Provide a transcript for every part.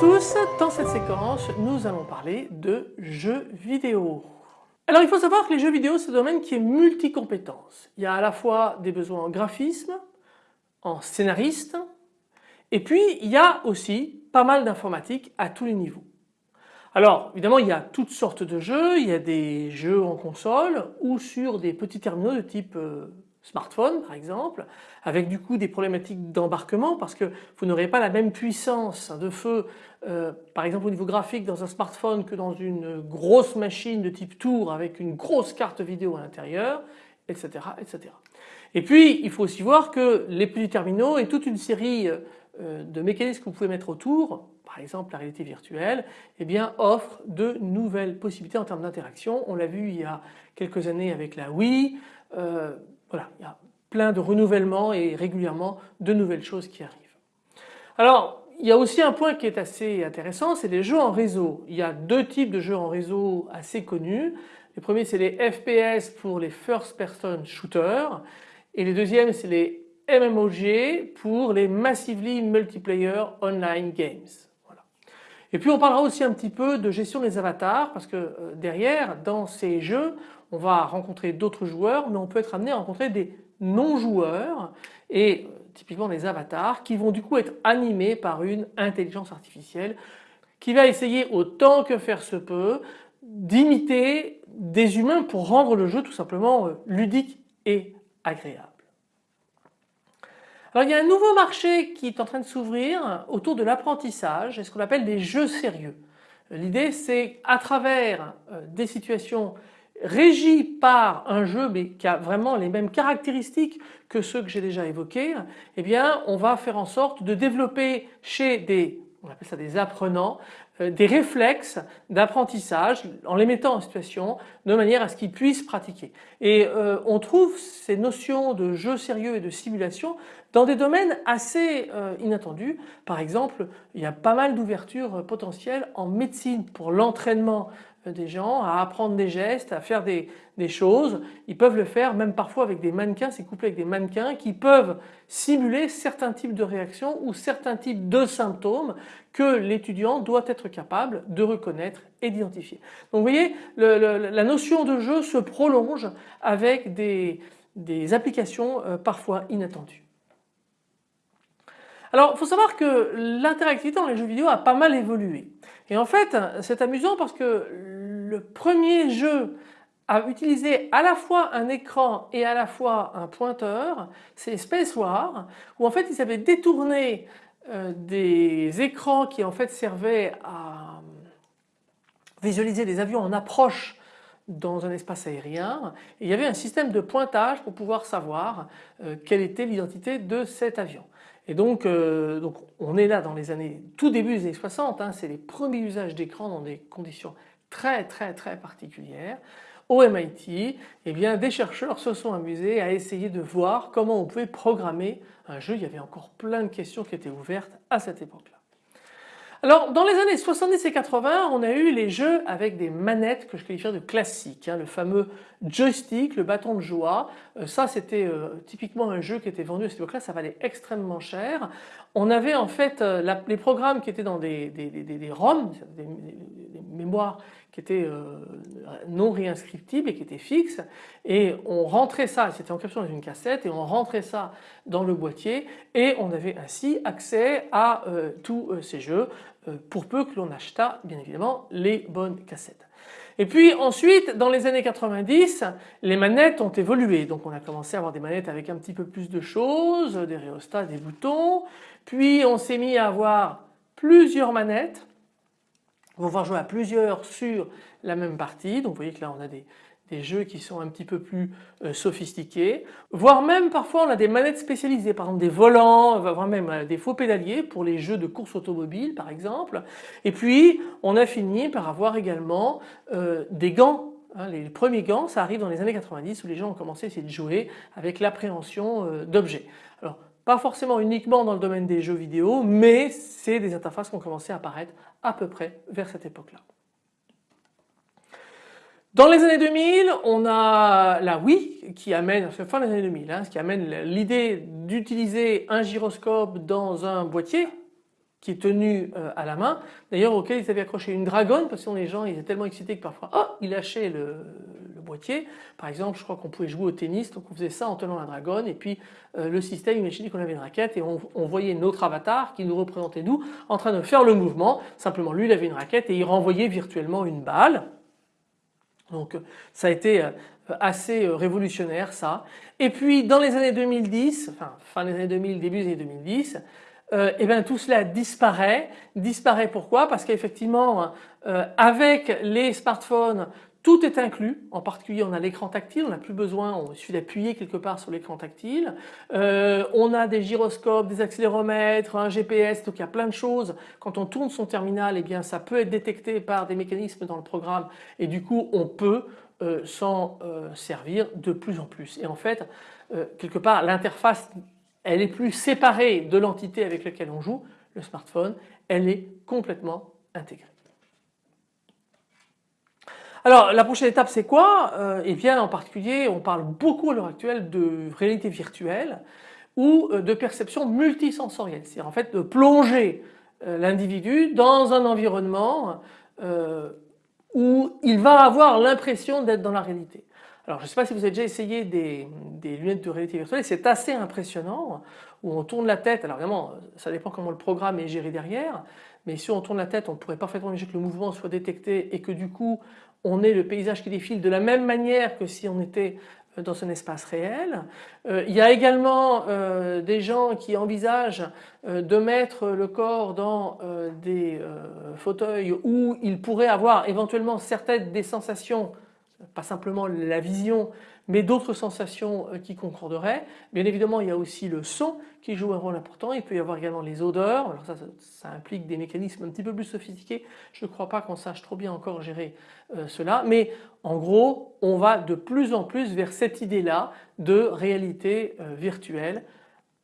Tous, dans cette séquence nous allons parler de jeux vidéo. Alors il faut savoir que les jeux vidéo c'est un domaine qui est multi-compétences. Il y a à la fois des besoins en graphisme, en scénariste et puis il y a aussi pas mal d'informatique à tous les niveaux. Alors évidemment il y a toutes sortes de jeux, il y a des jeux en console ou sur des petits terminaux de type euh, smartphone par exemple, avec du coup des problématiques d'embarquement parce que vous n'aurez pas la même puissance de feu euh, par exemple au niveau graphique dans un smartphone que dans une grosse machine de type tour avec une grosse carte vidéo à l'intérieur, etc., etc. Et puis il faut aussi voir que les petits terminaux et toute une série euh, de mécanismes que vous pouvez mettre autour, par exemple la réalité virtuelle, eh bien offrent de nouvelles possibilités en termes d'interaction. On l'a vu il y a quelques années avec la Wii, euh, voilà, il y a plein de renouvellements et régulièrement de nouvelles choses qui arrivent. Alors il y a aussi un point qui est assez intéressant, c'est les jeux en réseau. Il y a deux types de jeux en réseau assez connus. Les premiers c'est les FPS pour les First Person Shooters et les deuxièmes c'est les MMOG pour les Massively Multiplayer Online Games. Voilà. Et puis on parlera aussi un petit peu de gestion des avatars parce que euh, derrière dans ces jeux on va rencontrer d'autres joueurs mais on peut être amené à rencontrer des non-joueurs et euh, typiquement des avatars qui vont du coup être animés par une intelligence artificielle qui va essayer autant que faire se peut d'imiter des humains pour rendre le jeu tout simplement euh, ludique et agréable. Alors il y a un nouveau marché qui est en train de s'ouvrir autour de l'apprentissage et ce qu'on appelle des jeux sérieux. L'idée c'est à travers euh, des situations régi par un jeu mais qui a vraiment les mêmes caractéristiques que ceux que j'ai déjà évoqués, eh bien on va faire en sorte de développer chez des on appelle ça des apprenants, des réflexes d'apprentissage en les mettant en situation de manière à ce qu'ils puissent pratiquer. Et euh, on trouve ces notions de jeu sérieux et de simulation dans des domaines assez euh, inattendus. Par exemple, il y a pas mal d'ouvertures potentielles en médecine pour l'entraînement des gens à apprendre des gestes, à faire des, choses. Ils peuvent le faire même parfois avec des mannequins, c'est couplé avec des mannequins qui peuvent simuler certains types de réactions ou certains types de symptômes que l'étudiant doit être capable de reconnaître et d'identifier. Donc vous voyez, la notion de jeu se prolonge avec des, applications euh, parfois inattendues. Alors il faut savoir que l'interactivité dans les jeux vidéo a pas mal évolué. Et en fait c'est amusant parce que le premier jeu à utiliser à la fois un écran et à la fois un pointeur, c'est Space War, où en fait ils avaient détourné euh, des écrans qui en fait servaient à visualiser des avions en approche dans un espace aérien et il y avait un système de pointage pour pouvoir savoir euh, quelle était l'identité de cet avion. Et donc, euh, donc on est là dans les années, tout début des années 60, hein, c'est les premiers usages d'écran dans des conditions très très très particulières. Au MIT, eh bien, des chercheurs se sont amusés à essayer de voir comment on pouvait programmer un jeu. Il y avait encore plein de questions qui étaient ouvertes à cette époque-là. Alors dans les années 70 et 80 on a eu les jeux avec des manettes que je qualifie de classiques, hein, le fameux joystick, le bâton de joie, euh, ça c'était euh, typiquement un jeu qui était vendu à cette époque-là, ça valait extrêmement cher. On avait en fait euh, les programmes qui étaient dans des, des ROM, des, mémoires qui étaient non réinscriptibles et qui étaient fixes et on rentrait ça, c'était encapsulé dans une cassette et on rentrait ça dans le boîtier et on avait ainsi accès à tous ces jeux euh, pour peu que l'on achetât bien évidemment les bonnes cassettes. Et puis ensuite dans les années 90 les manettes ont évolué. Donc on a commencé à avoir des manettes avec un petit peu plus de choses, des rhéostats, des boutons. Puis on s'est mis à avoir plusieurs manettes on va jouer à plusieurs sur la même partie donc vous voyez que là on a des, jeux qui sont un petit peu plus euh, sophistiqués, voire même parfois on a des manettes spécialisées, par exemple des volants, voire même euh, des faux pédaliers pour les jeux de course automobile par exemple. Et puis on a fini par avoir également euh, des gants. Hein, les premiers gants ça arrive dans les années 90 où les gens ont commencé à essayer de jouer avec l'appréhension d'objets. Alors pas forcément uniquement dans le domaine des jeux vidéo mais c'est des interfaces qui ont commencé à apparaître à peu près vers cette époque là. Dans les années 2000, on a la Wii qui amène, c'est fin des années 2000, hein, ce qui amène l'idée d'utiliser un gyroscope dans un boîtier, qui est tenu euh, à la main, d'ailleurs auquel ils avaient accroché une dragonne parce que les gens ils étaient tellement excités que parfois oh, ils lâchaient le, boîtier. Par exemple je crois qu'on pouvait jouer au tennis donc on faisait ça en tenant la dragonne et puis euh, le système imaginait qu'on avait une raquette et on, voyait notre avatar qui nous représentait nous en train de faire le mouvement. Simplement lui il avait une raquette et il renvoyait virtuellement une balle. Donc ça a été euh, assez révolutionnaire ça. Et puis dans les années 2010, enfin fin des années 2000, début des années 2010, euh, et bien tout cela disparaît. Disparaît pourquoi? Parce qu'effectivement euh, avec les smartphones tout est inclus, en particulier on a l'écran tactile, on n'a plus besoin, on suffit d'appuyer quelque part sur l'écran tactile. Euh, on a des gyroscopes, des accéléromètres, un GPS, donc il y a plein de choses. Quand on tourne son terminal, eh bien ça peut être détecté par des mécanismes dans le programme et du coup on peut euh, s'en euh, servir de plus en plus. Et en fait, quelque part l'interface elle est plus séparée de l'entité avec laquelle on joue, le smartphone, elle est complètement intégrée. Alors la prochaine étape c'est quoi? Euh, Eh bien en particulier on parle beaucoup à l'heure actuelle de réalité virtuelle ou euh, de perception multisensorielle, c'est-à-dire en fait de plonger euh, l'individu dans un environnement où il va avoir l'impression d'être dans la réalité. Alors je ne sais pas si vous avez déjà essayé des, lunettes de réalité virtuelle, c'est assez impressionnant où on tourne la tête, alors évidemment ça dépend comment le programme est géré derrière, mais si on tourne la tête on pourrait parfaitement imaginer que le mouvement soit détecté et que du coup on ait le paysage qui défile de la même manière que si on était euh, dans un espace réel. Euh, il y a également euh, des gens qui envisagent de mettre le corps dans des fauteuils où il pourrait avoir éventuellement certaines des sensations pas simplement la vision, mais d'autres sensations euh, qui concorderaient. Bien évidemment, il y a aussi le son qui joue un rôle important. Il peut y avoir également les odeurs. Alors ça, ça, implique des mécanismes un petit peu plus sophistiqués. Je ne crois pas qu'on sache trop bien encore gérer euh, cela. Mais en gros, on va de plus en plus vers cette idée-là de réalité euh, virtuelle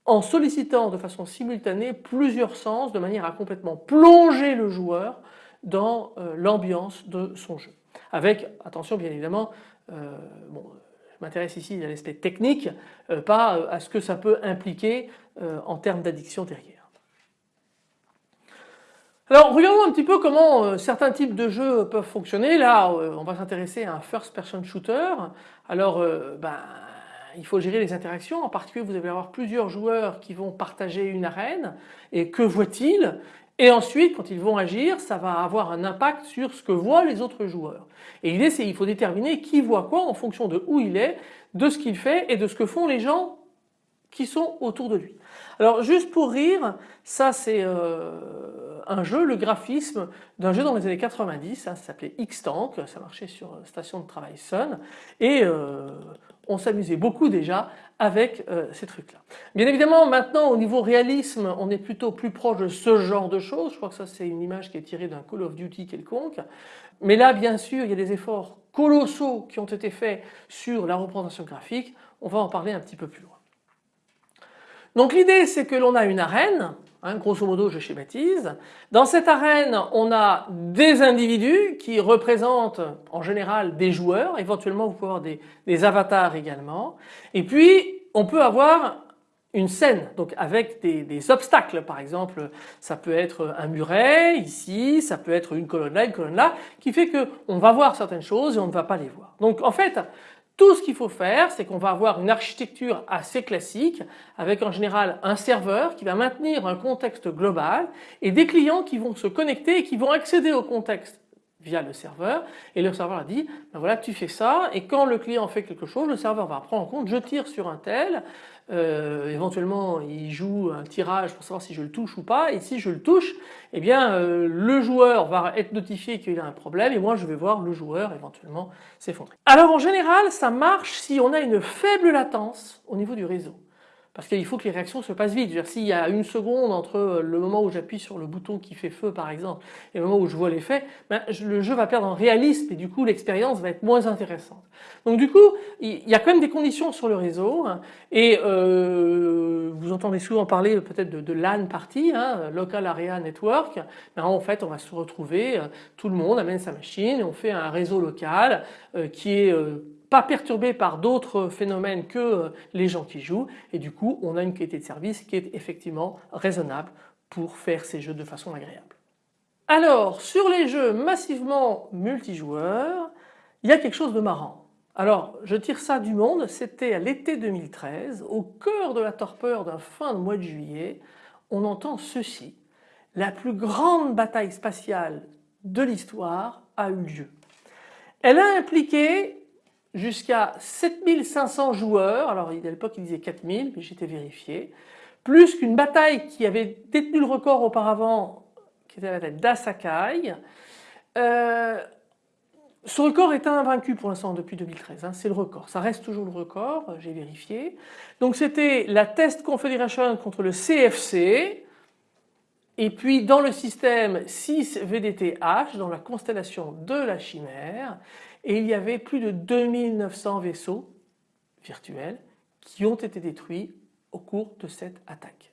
en sollicitant de façon simultanée plusieurs sens de manière à complètement plonger le joueur dans l'ambiance de son jeu avec, attention bien évidemment, euh, bon, je m'intéresse ici à l'aspect technique, euh, pas euh, à ce que ça peut impliquer en termes d'addiction derrière. Alors regardons un petit peu comment certains types de jeux peuvent fonctionner. Là on va s'intéresser à un first person shooter. Alors ben, il faut gérer les interactions, en particulier vous allez avoir plusieurs joueurs qui vont partager une arène et que voit-il? Et ensuite, quand ils vont agir, ça va avoir un impact sur ce que voient les autres joueurs. Et l'idée, c'est qu'il faut déterminer qui voit quoi en fonction de où il est, de ce qu'il fait et de ce que font les gens qui sont autour de lui. Alors juste pour rire, ça c'est euh, un jeu, le graphisme d'un jeu dans les années 90, hein, ça s'appelait X-Tank, ça marchait sur euh, station de travail Sun et euh, on s'amusait beaucoup déjà avec euh, ces trucs-là. Bien évidemment maintenant au niveau réalisme on est plutôt plus proche de ce genre de choses, je crois que ça c'est une image qui est tirée d'un Call of Duty quelconque, mais là bien sûr il y a des efforts colossaux qui ont été faits sur la représentation graphique, on va en parler un petit peu plus loin. Donc l'idée c'est que l'on a une arène, hein, grosso modo je schématise, dans cette arène on a des individus qui représentent en général des joueurs, éventuellement vous pouvez avoir des, avatars également, et puis on peut avoir une scène, donc avec des, obstacles. Par exemple, ça peut être un muret ici, ça peut être une colonne là, une colonne là, qui fait qu'on va voir certaines choses et on ne va pas les voir. Donc en fait tout ce qu'il faut faire, c'est qu'on va avoir une architecture assez classique avec en général un serveur qui va maintenir un contexte global et des clients qui vont se connecter et qui vont accéder au contexte via le serveur et le serveur a dit ben voilà tu fais ça et quand le client fait quelque chose le serveur va prendre en compte je tire sur un tel euh, éventuellement il joue un tirage pour savoir si je le touche ou pas et si je le touche eh bien euh, le joueur va être notifié qu'il a un problème et moi je vais voir le joueur éventuellement s'effondrer. Alors en général ça marche si on a une faible latence au niveau du réseau parce qu'il faut que les réactions se passent vite. S'il y a une seconde entre le moment où j'appuie sur le bouton qui fait feu par exemple et le moment où je vois l'effet, ben, le jeu va perdre en réalisme et du coup l'expérience va être moins intéressante. Donc du coup il y a quand même des conditions sur le réseau hein, et euh, vous entendez souvent parler peut-être de, LAN party, hein, Local Area Network. Ben, en fait on va se retrouver, euh, tout le monde amène sa machine et on fait un réseau local euh, qui est pas perturbé par d'autres phénomènes que euh, les gens qui jouent et du coup on a une qualité de service qui est effectivement raisonnable pour faire ces jeux de façon agréable. Alors sur les jeux massivement multijoueurs, il y a quelque chose de marrant. Alors je tire ça du monde, c'était à l'été 2013, au cœur de la torpeur d'un fin de mois de juillet, on entend ceci. La plus grande bataille spatiale de l'histoire a eu lieu. Elle a impliqué jusqu'à 7500 joueurs, alors à l'époque il disait 4000 mais j'étais vérifié, plus qu'une bataille qui avait détenu le record auparavant qui était la bataille d'Asakai. Euh, ce record est invaincu pour l'instant depuis 2013, hein, c'est le record, ça reste toujours le record, j'ai vérifié. Donc c'était la Test Confederation contre le CFC, et puis dans le système 6 VDTH, dans la constellation de la chimère, et il y avait plus de 2900 vaisseaux virtuels qui ont été détruits au cours de cette attaque.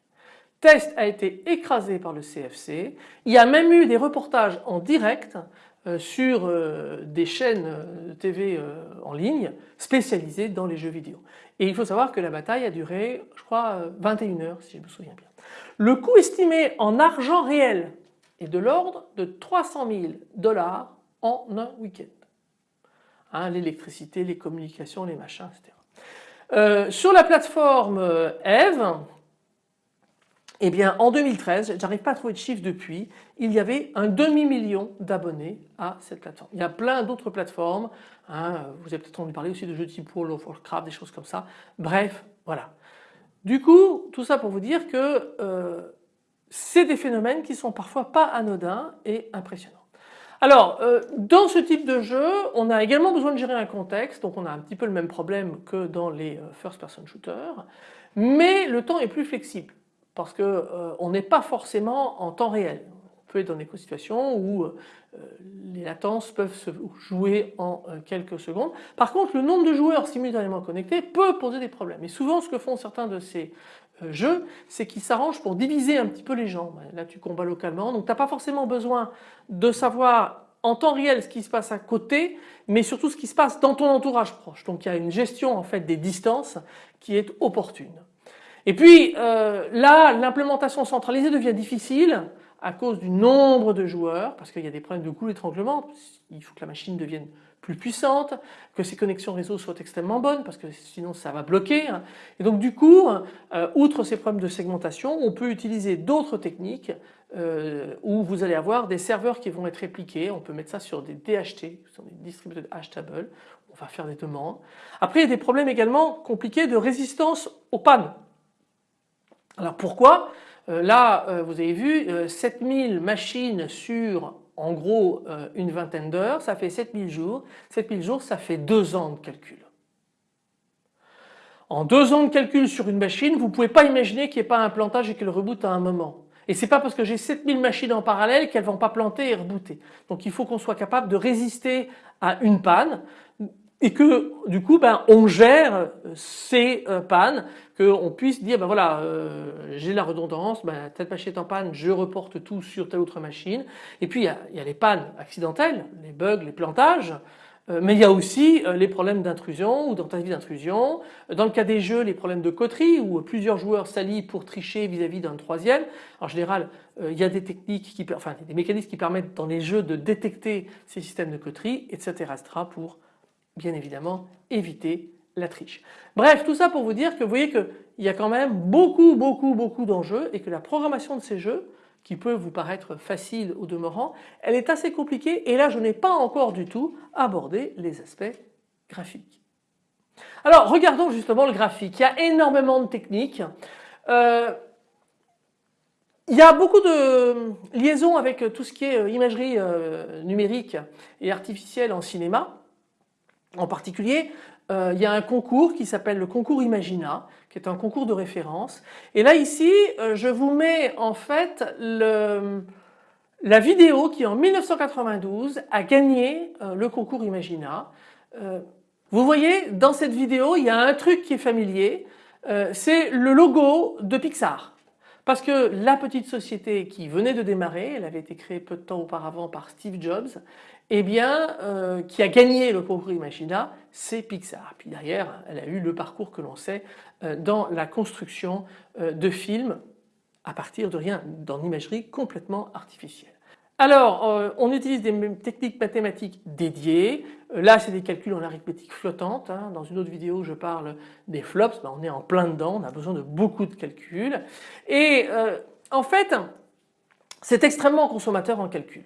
Test a été écrasé par le CFC, il y a même eu des reportages en direct euh, sur euh, des chaînes euh, TV en ligne spécialisées dans les jeux vidéo. Et il faut savoir que la bataille a duré je crois 21 heures si je me souviens bien. Le coût estimé en argent réel est de l'ordre de 300 000 dollars en un week-end. Hein, l'électricité, les communications, les machins, etc. Euh, sur la plateforme euh, Eve, eh bien en 2013, j'arrive pas à trouver de chiffres depuis, il y avait un demi-million d'abonnés à cette plateforme. Il y a plein d'autres plateformes, hein, vous avez peut-être entendu parler aussi de jeux type World of Warcraft, des choses comme ça. Bref, voilà. Du coup, tout ça pour vous dire que euh, c'est des phénomènes qui sont parfois pas anodins et impressionnants. Alors, euh, dans ce type de jeu, on a également besoin de gérer un contexte, donc on a un petit peu le même problème que dans les euh, first person shooters, mais le temps est plus flexible parce qu'on n'est pas forcément en temps réel peut être dans des situations où euh, les latences peuvent se jouer en euh, quelques secondes. Par contre, le nombre de joueurs simultanément connectés peut poser des problèmes. Et souvent, ce que font certains de ces euh, jeux, c'est qu'ils s'arrangent pour diviser un petit peu les gens. Là, tu combats localement, donc tu n'as pas forcément besoin de savoir en temps réel ce qui se passe à côté, mais surtout ce qui se passe dans ton entourage proche. Donc il y a une gestion en fait des distances qui est opportune. Et puis là, l'implémentation centralisée devient difficile à cause du nombre de joueurs, parce qu'il y a des problèmes de goût d'étranglement, il faut que la machine devienne plus puissante, que ses connexions réseau soient extrêmement bonnes, parce que sinon ça va bloquer. Hein. Et donc du coup, euh, outre ces problèmes de segmentation, on peut utiliser d'autres techniques euh, où vous allez avoir des serveurs qui vont être répliqués, on peut mettre ça sur des DHT, sur des distributeurs hash table, on va faire des demandes. Après il y a des problèmes également compliqués de résistance aux pannes. Alors pourquoi? Là, euh, vous avez vu, 7000 euh, machines sur en gros une vingtaine d'heures, ça fait 7000 jours. 7000 jours, ça fait deux ans de calcul. En deux ans de calcul sur une machine, vous ne pouvez pas imaginer qu'il n'y ait pas un plantage et qu'elle reboot à un moment. Et c'est pas parce que j'ai 7000 machines en parallèle qu'elles vont pas planter et rebooter. Donc il faut qu'on soit capable de résister à une panne et que du coup ben, on gère euh, ces euh, pannes, qu'on puisse dire ben voilà euh, j'ai la redondance, ben, telle machine est en panne, je reporte tout sur telle autre machine et puis il y a, les pannes accidentelles, les bugs, les plantages, mais il y a aussi les problèmes d'intrusion ou tentative d'intrusion. Dans le cas des jeux, les problèmes de coterie où plusieurs joueurs s'allient pour tricher vis-à-vis d'un troisième. En général, il y a des techniques, qui, enfin des mécanismes qui permettent dans les jeux de détecter ces systèmes de coterie, etc. etc. pour bien évidemment éviter la triche. Bref, tout ça pour vous dire que vous voyez qu'il y a quand même beaucoup, beaucoup, beaucoup d'enjeux et que la programmation de ces jeux, qui peut vous paraître facile au demeurant, elle est assez compliquée et là je n'ai pas encore du tout abordé les aspects graphiques. Alors regardons justement le graphique, il y a énormément de techniques. Euh, il y a beaucoup de liaisons avec tout ce qui est imagerie euh, numérique et artificielle en cinéma. En particulier, euh, il y a un concours qui s'appelle le concours Imagina, qui est un concours de référence. Et là ici, euh, je vous mets en fait la vidéo qui en 1992 a gagné euh, le concours Imagina. vous voyez, dans cette vidéo, il y a un truc qui est familier, c'est le logo de Pixar. Parce que la petite société qui venait de démarrer, elle avait été créée peu de temps auparavant par Steve Jobs, eh bien, euh, qui a gagné le concours Imagina, c'est Pixar. Puis derrière, elle a eu le parcours que l'on sait euh, dans la construction euh, de films à partir de rien, dans imagerie complètement artificielle. Alors, on utilise des techniques mathématiques dédiées. Là, c'est des calculs en arithmétique flottante. Hein. Dans une autre vidéo, je parle des flops. Ben, on est en plein dedans, on a besoin de beaucoup de calculs. Et en fait, c'est extrêmement consommateur en calcul.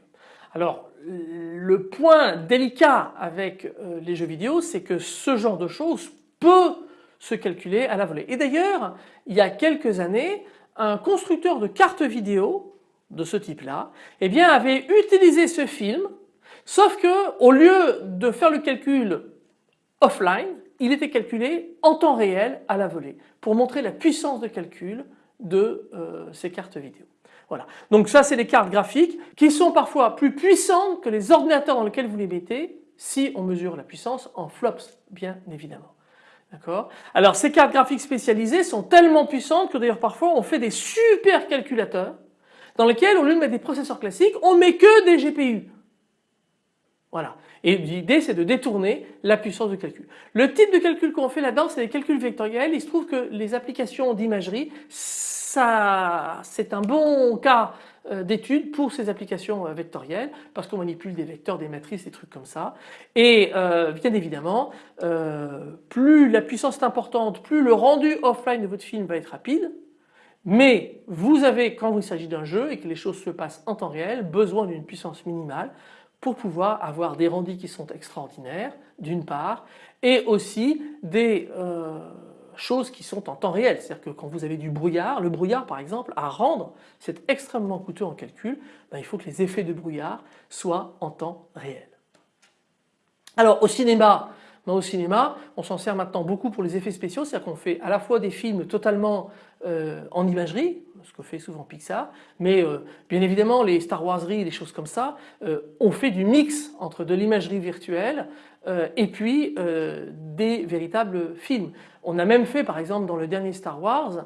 Alors, le point délicat avec les jeux vidéo, c'est que ce genre de choses peut se calculer à la volée. Et d'ailleurs, il y a quelques années, un constructeur de cartes vidéo de ce type-là, eh bien avait utilisé ce film, sauf que au lieu de faire le calcul offline, il était calculé en temps réel à la volée pour montrer la puissance de calcul de euh, ces cartes vidéo. Voilà. Donc ça c'est des cartes graphiques qui sont parfois plus puissantes que les ordinateurs dans lesquels vous les mettez si on mesure la puissance en flops bien évidemment. D'accord? Alors ces cartes graphiques spécialisées sont tellement puissantes que d'ailleurs parfois on fait des super calculateurs dans lesquels au lieu de mettre des processeurs classiques, on met que des GPU. Voilà. Et l'idée c'est de détourner la puissance de calcul. Le type de calcul qu'on fait là-dedans c'est des calculs vectoriels. Il se trouve que les applications d'imagerie, ça c'est un bon cas euh, d'étude pour ces applications euh, vectorielles parce qu'on manipule des vecteurs, des matrices, des trucs comme ça. Et euh, bien évidemment, plus la puissance est importante, plus le rendu offline de votre film va être rapide. Mais vous avez, quand il s'agit d'un jeu et que les choses se passent en temps réel, besoin d'une puissance minimale pour pouvoir avoir des rendus qui sont extraordinaires d'une part et aussi des euh, choses qui sont en temps réel. C'est-à-dire que quand vous avez du brouillard, le brouillard par exemple à rendre c'est extrêmement coûteux en calcul, ben, il faut que les effets de brouillard soient en temps réel. Alors au cinéma, au cinéma, on s'en sert maintenant beaucoup pour les effets spéciaux, c'est-à-dire qu'on fait à la fois des films totalement euh, en imagerie, ce que fait souvent Pixar, mais euh, bien évidemment les Star Wars'eries, des choses comme ça, euh, on fait du mix entre de l'imagerie virtuelle et puis des véritables films. On a même fait par exemple dans le dernier Star Wars,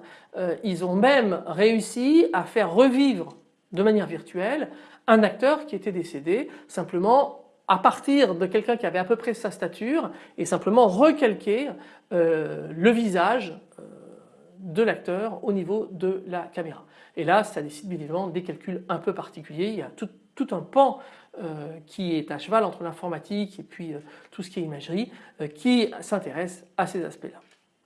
ils ont même réussi à faire revivre de manière virtuelle un acteur qui était décédé simplement à partir de quelqu'un qui avait à peu près sa stature et simplement recalquer euh, le visage euh, de l'acteur au niveau de la caméra. Et là ça décide bien évidemment des calculs un peu particuliers, il y a tout, un pan euh, qui est à cheval entre l'informatique et puis tout ce qui est imagerie qui s'intéresse à ces aspects-là.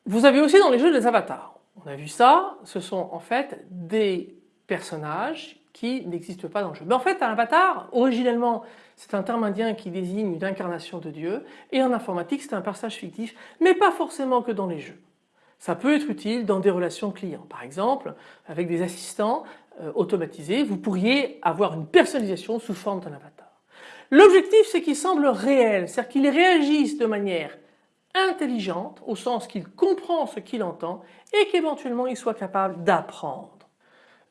Vous avez aussi dans les jeux des avatars. On a vu ça, ce sont en fait des personnages qui n'existent pas dans le jeu. Mais en fait un avatar originellement c'est un terme indien qui désigne une incarnation de Dieu et en informatique c'est un personnage fictif mais pas forcément que dans les jeux. Ça peut être utile dans des relations clients. Par exemple avec des assistants euh, automatisés vous pourriez avoir une personnalisation sous forme d'un avatar. L'objectif c'est qu'il semble réel, c'est-à-dire qu'il réagisse de manière intelligente au sens qu'il comprend ce qu'il entend et qu'éventuellement il soit capable d'apprendre.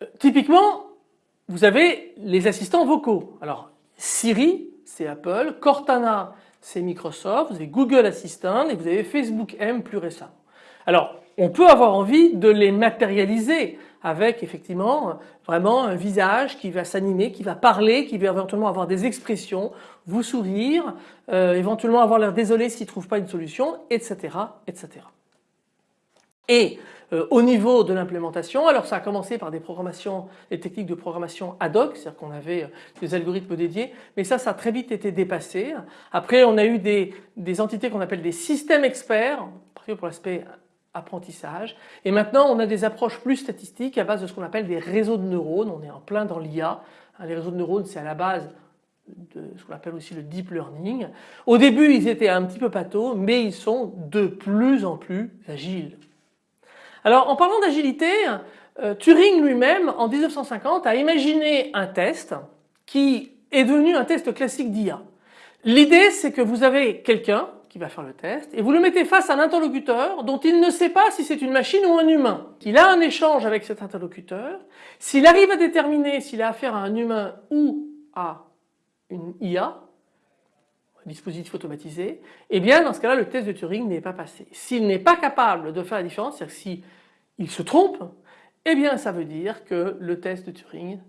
Euh, typiquement vous avez les assistants vocaux. Alors Siri, c'est Apple, Cortana, c'est Microsoft, vous avez Google Assistant et vous avez Facebook M plus récemment. Alors, on peut avoir envie de les matérialiser avec effectivement vraiment un visage qui va s'animer, qui va parler, qui va éventuellement avoir des expressions, vous sourire, euh, éventuellement avoir l'air désolé s'il ne trouve pas une solution, etc. etc. Et euh, au niveau de l'implémentation, alors ça a commencé par des programmations, des techniques de programmation ad hoc, c'est-à-dire qu'on avait euh, des algorithmes dédiés, mais ça, ça a très vite été dépassé. Après, on a eu des, des entités qu'on appelle des systèmes experts, pour l'aspect apprentissage, et maintenant on a des approches plus statistiques à base de ce qu'on appelle des réseaux de neurones, on est en plein dans l'IA. Hein, les réseaux de neurones, c'est à la base de ce qu'on appelle aussi le deep learning. Au début, ils étaient un petit peu patos, mais ils sont de plus en plus agiles. Alors en parlant d'agilité, euh, Turing lui-même en 1950 a imaginé un test qui est devenu un test classique d'IA. L'idée c'est que vous avez quelqu'un qui va faire le test et vous le mettez face à un interlocuteur dont il ne sait pas si c'est une machine ou un humain. Il a un échange avec cet interlocuteur, s'il arrive à déterminer s'il a affaire à un humain ou à une IA, dispositif automatisé, eh bien dans ce cas-là le test de Turing n'est pas passé. S'il n'est pas capable de faire la différence, c'est-à-dire si il se trompe, eh bien ça veut dire que le test de Turing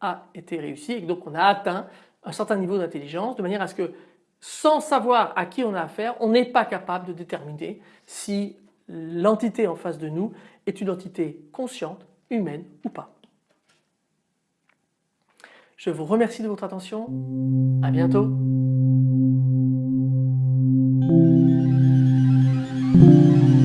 a été réussi et donc on a atteint un certain niveau d'intelligence de manière à ce que sans savoir à qui on a affaire, on n'est pas capable de déterminer si l'entité en face de nous est une entité consciente, humaine ou pas. Je vous remercie de votre attention. À bientôt. う